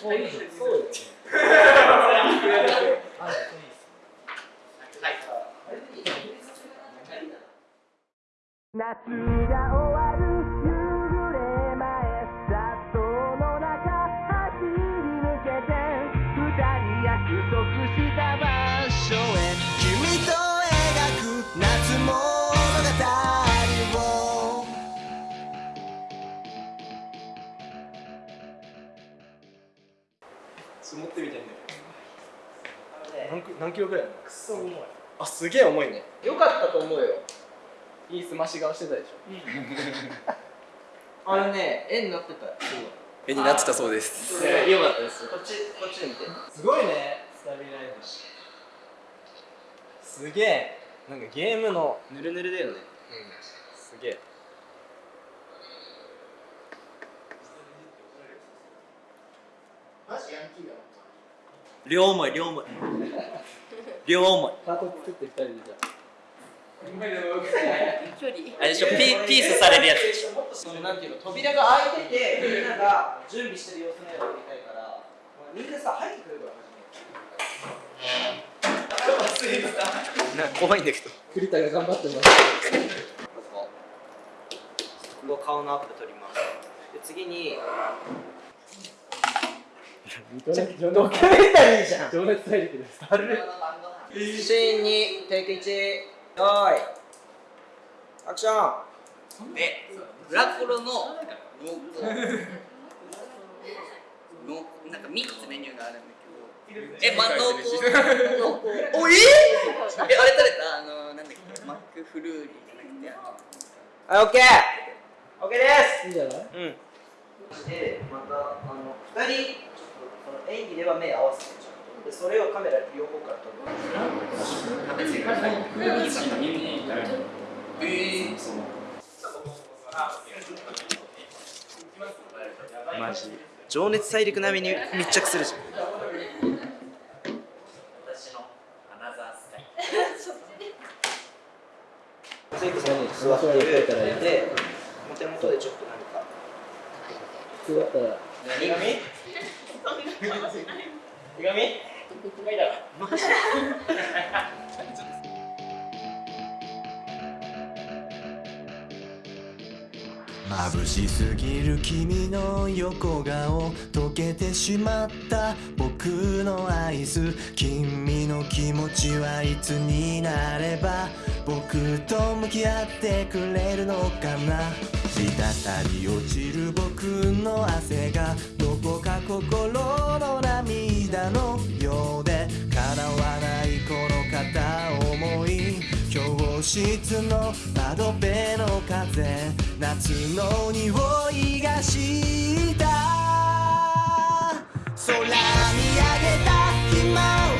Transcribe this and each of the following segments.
そういいそうよ夏が終わる持ってみたいんだけど何キ何キロぐらいくそ重い。あすげえ重いね。よかったと思うよ。いいすまし顔してたでしょ、あれね絵になってた。絵になってたそうです。ねよかったですこっちこっちで見て。すごいねスタビライザーすげえ。なんかゲームの。ぬるぬるだよね。うん。すげえ両思い両思い。両思い。ハート作って二人でじゃあ。あれでしょピピースされるやつ。でしょそのなんていうの扉が開いててみんなが準備してる様子の絵を撮りたいからみんなさ入ってくるから。な怖いんだけど。栗田が頑張ってますここ顔のアップ撮りますで次にドキュメンタリーじゃん。情熱大陸です。あれシーンにテイク1よい。アクション。でブラコロの濃なんか3つメニューがあるんだけど。えま濃厚濃厚おええあれ食べたあのなんだっけ？マックフルーリーじゃなくてあの。はいオッケー。オッケーです。いいじゃない？うん。でまたあの2人演技では目合わせてちゃうでそれをカメラ両方から撮る、マジ。情熱大陸並みに密着するじゃん。眩しすぎる君の横顔溶けてしまった僕のアイス君の気持ちはいつになれば僕と向き合ってくれるのかな。滴り落ちる僕の汗がどこか心の涙のようで。叶わ教室の窓辺の風夏の匂いがした。空見上げたひまわり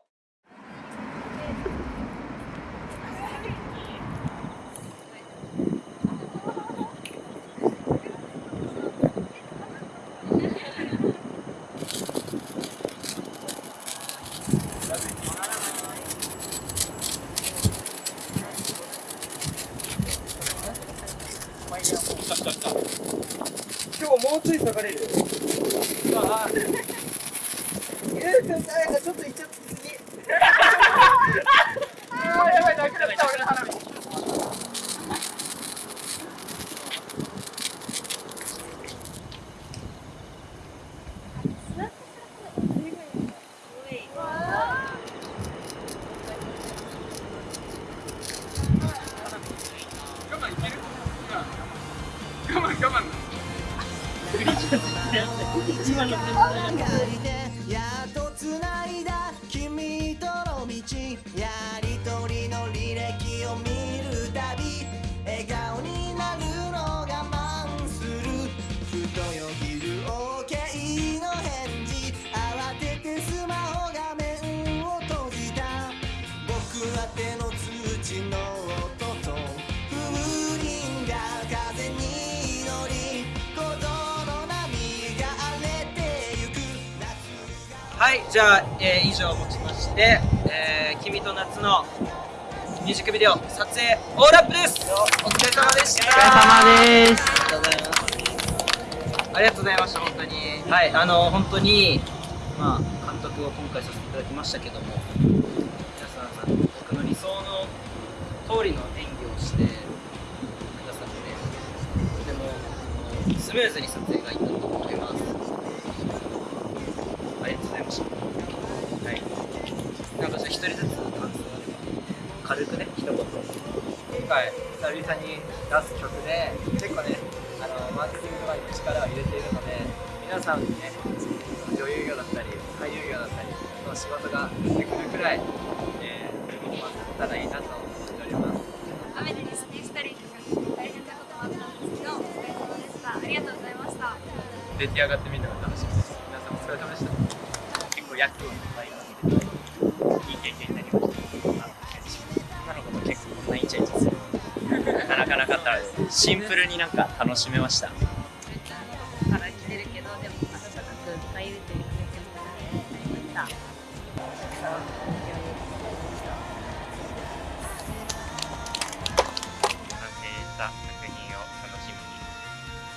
やったの天才。繋いだ君との道はいじゃあ、えー以上をもちまして「えー君と夏」のミュージックビデオ撮影オーラップです。お疲れ様でした。お疲れ様です。ありがとうございました本当に。はいあの本当にまあ監督を今回させていただきましたけども皆さん僕の理想の通りの演技をしてくださってとてもスムーズに撮影がいったと思いますありがとうございましたはい。なんかじゃあ一人ずつ感想軽くね一言今回久々に出す曲で結構ねあのマーケティングとかに力を入れているので皆さんにね女優業だったり俳優業だったりの仕事が出てくるくらい、えー、まあ、たらいいなと思っております。雨でリスニしたりとか大変なこともあったんです。けどお疲れ様でしたありがとうございました出来上がってみるのが楽しみシンプルになんか楽しめました。から来てるけどでも温かく迎えるに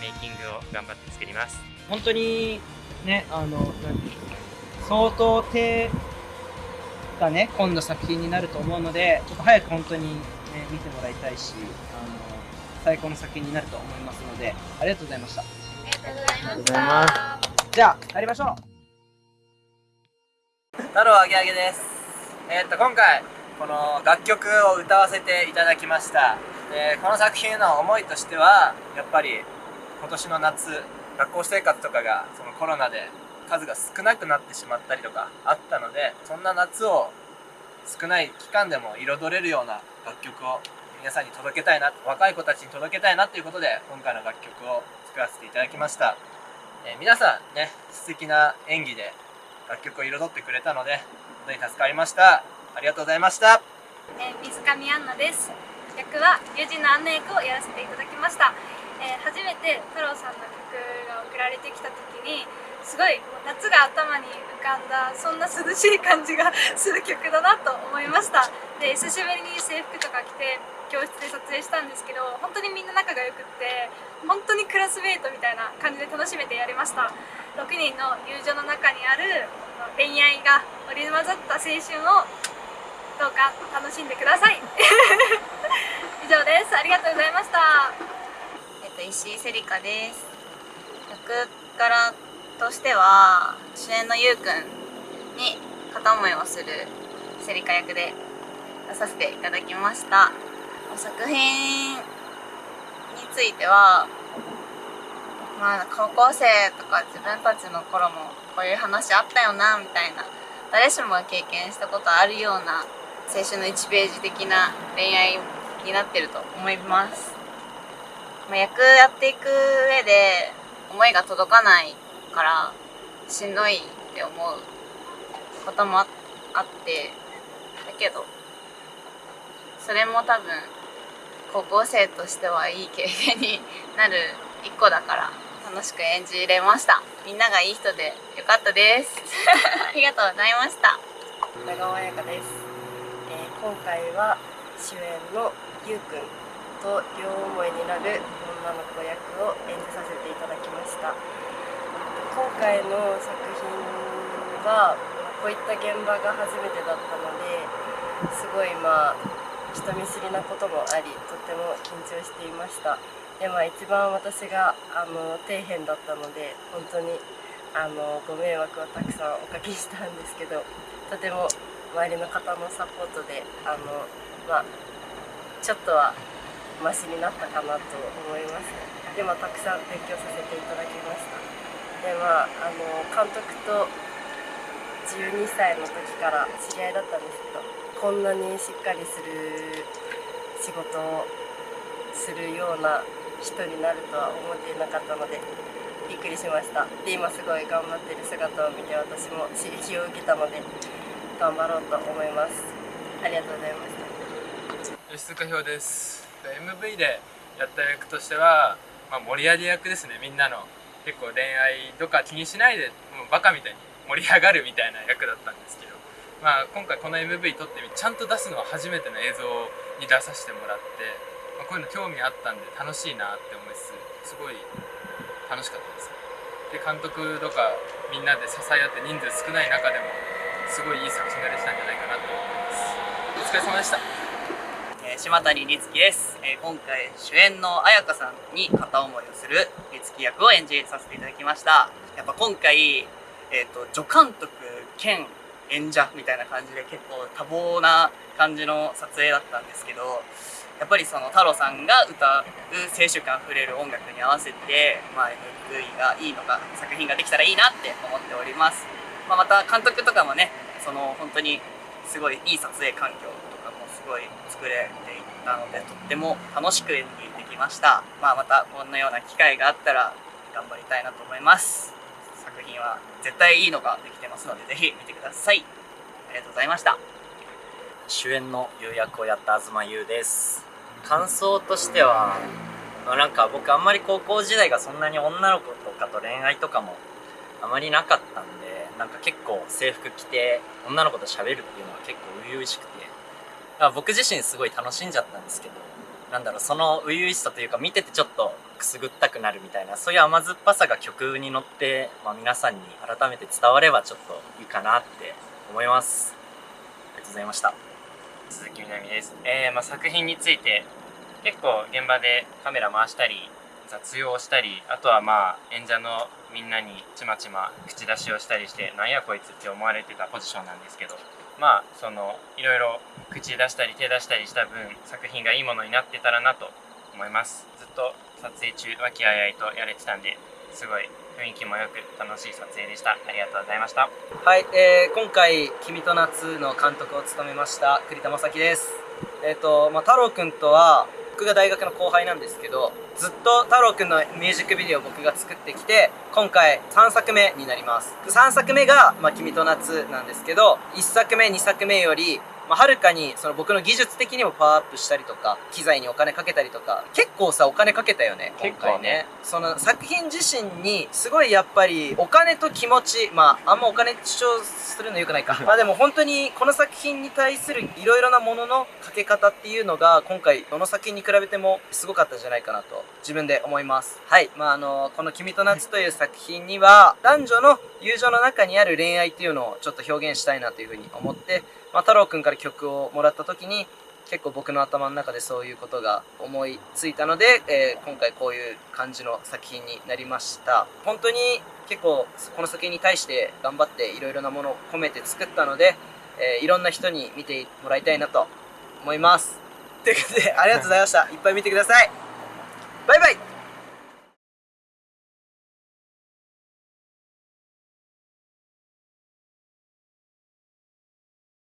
メイキングを頑張って作ります。本当にねあの何相当手がね今度作品になると思うのでちょっと早く本当に、ね、見てもらいたいしあの最高の作品になると思いますのでありがとうございました。ありがとうございました。じゃあ帰りましょう。太郎あげあげです。えーっと今回この楽曲を歌わせていただきました。でこの作品の思いとしてはやっぱり今年の夏学校生活とかがそのコロナで数が少なくなってしまったりとかあったのでそんな夏を少ない期間でも彩れるような楽曲を皆さんに届けたいな若い子たちに届けたいなということで今回の楽曲を作らせていただきました、えー皆さんね素敵な演技で楽曲を彩ってくれたので本当に助かりました。ありがとうございました。えー水上アンナです。役は友人のアンナ役をやらせていただきました、えー初めて太郎さんの曲が送られてきた時にすごい夏が頭に浮かんだそんな涼しい感じがする曲だなと思いました。で久しぶりに制服とか着て教室で撮影したんですけど本当にみんな仲が良くって本当にクラスメートみたいな感じで楽しめてやりました。6人の友情の中にある恋愛が織り交ざった青春をどうか楽しんでください。以上です。ありがとうございました。えっと、石井セリカです。役柄としては主演のゆうくんに片思いをするセリカ役で出させていただきました。作品についてはまあ高校生とか自分たちの頃もこういう話あったよなみたいな誰しもが経験したことあるような青春の1ページ的な恋愛になってると思います。まあ、役やっていく上で思いが届かないからしんどいって思うこともああってだけどそれも多分高校生としてはいい経験になる一個だから楽しく演じれました。みんながいい人でよかったです。ありがとうございました。長尾彩香です、えー今回は主演のゆうくんと両思いになる女の子役を演じさせていただきました。今回の作品はこういった現場が初めてだったのですごいまあ人見知りなこともありとっても緊張していました。でまあ一番私があの底辺だったので本当にあのご迷惑をたくさんおかけしたんですけどとても周りの方のサポートであのまあちょっとはマシになったかなと思います。でまあたくさん勉強させていただきました。でまああの監督と12歳の時から知り合いだったんですけどこんなにしっかりする仕事をするような人になるとは思っていなかったのでびっくりしました。で今すごい頑張ってる姿を見て私も刺激を受けたので頑張ろうと思います。ありがとうございました。吉塚表です。MV でやった役としては、まあ、盛り上げ役ですねみんなの。結構恋愛とか気にしないでもうバカみたいに盛り上がるみたいな役だったんですけど、まあ、今回この MV 撮ってみちゃんと出すのは初めての映像に出させてもらって、まあ、こういうの興味あったんで楽しいなって思いつつすごい楽しかったです。で監督とかみんなで支え合って人数少ない中でもすごいいい作品ができたんじゃないかなと思います。お疲れ様でした。島谷律樹です、えー今回主演の彩香さんに片思いをする律樹役を演じさせていただきました。やっぱ今回、えー、と助監督兼演者みたいな感じで結構多忙な感じの撮影だったんですけどやっぱりその太郎さんが歌う青春感あふれる音楽に合わせて、まあ、MV がいいのか作品ができたらいいなって思っております、まあ、また監督とかもねその本当にすごいいい撮影環境すごい作れていったのでとっても楽しく演技できました、まあ、またこんなような機会があったら頑張りたいなと思います。作品は絶対いいのができてますのでぜひ見てください。ありがとうございました。主演の優役をやった東優です。感想としては、なんか僕あんまり高校時代がそんなに女の子とかと恋愛とかもあまりなかったんでなんか結構制服着て女の子と喋るっていうのは結構初々しくてだから僕自身すごい楽しんじゃったんですけどなんだろうその初々しさというか見ててちょっとくすぐったくなるみたいなそういう甘酸っぱさが曲に乗って、まあ、皆さんに改めて伝わればちょっといいかなって思います。ありがとうございました。鈴木みなみです、えーまあ、作品について結構現場でカメラ回したり雑用をしたりあとはまあ演者のみんなにちまちま口出しをしたりしてなんやこいつって思われてたポジションなんですけどまあそのいろいろ口出したり手出したりした分作品がいいものになってたらなと思います。ずっと撮影中和気あいあいとやれてたんですごい雰囲気もよく楽しい撮影でした。ありがとうございました。はい、えー今回「君と夏」の監督を務めました栗田正樹です。えっ、と、まあ、太郎くんとは僕が大学の後輩なんですけどずっと太郎くんのミュージックビデオを僕が作ってきて今回3作目になります。3作目が「まあ、君と夏」なんですけど1作目2作目よりまあ、はるかにその僕の技術的にもパワーアップしたりとか機材にお金かけたりとか結構さお金かけたよね今回ね。その作品自身にすごいやっぱりお金と気持ちまああんまお金主張するのよくないか。まあでも本当にこの作品に対するいろいろなもののかけ方っていうのが今回どの作品に比べてもすごかったんじゃないかなと自分で思います。はい。まああのこの「君と夏」という作品には男女の友情の中にある恋愛っていうのをちょっと表現したいなというふうに思ってまあ、太郎くんから曲をもらった時に結構僕の頭の中でそういうことが思いついたので、えー今回こういう感じの作品になりました。本当に結構この作品に対して頑張っていろいろなものを込めて作ったので、えーいろんな人に見てもらいたいなと思います。ということでありがとうございました。いっぱい見てください。バイバイ。